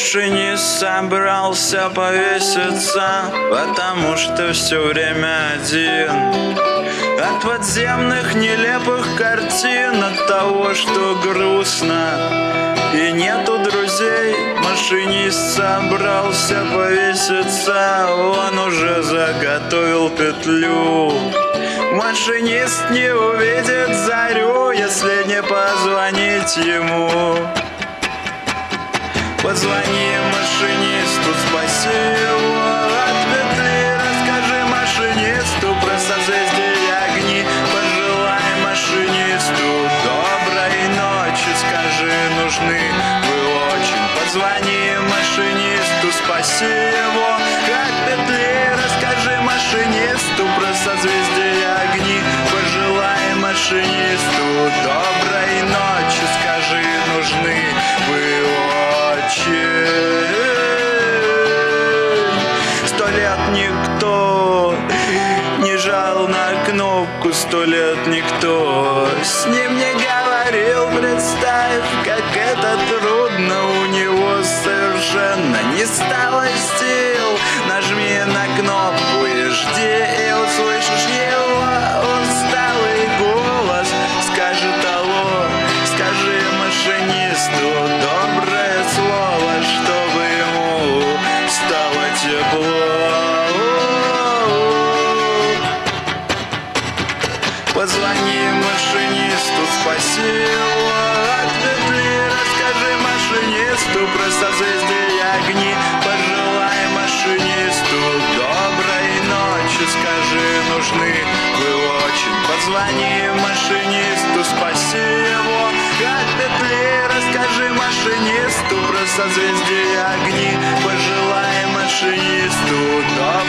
Машинист собрался повеситься, потому что все время один. От подземных нелепых картин, от того, что грустно. И нету друзей, машинист собрался повеситься. Он уже заготовил петлю. Машинист не увидит зарю, если не позвонить ему Позвони машинисту, спаси его от петли Расскажи машинисту про созвездие огни. Пожелай машинисту доброй ночи. Скажи, нужны вы очень. Позвони машинисту, спаси его кнопку Сто лет никто с ним не говорил. Представь, как это трудно У него совершенно не стало сил вижу просто созвездие огни. Пожелай машинисту доброй ночи. Скажи, нужны вы очень. Позвони машинисту, спаси его. От петли Расскажи машинисту про созвездие огни. Пожелай машинисту доброй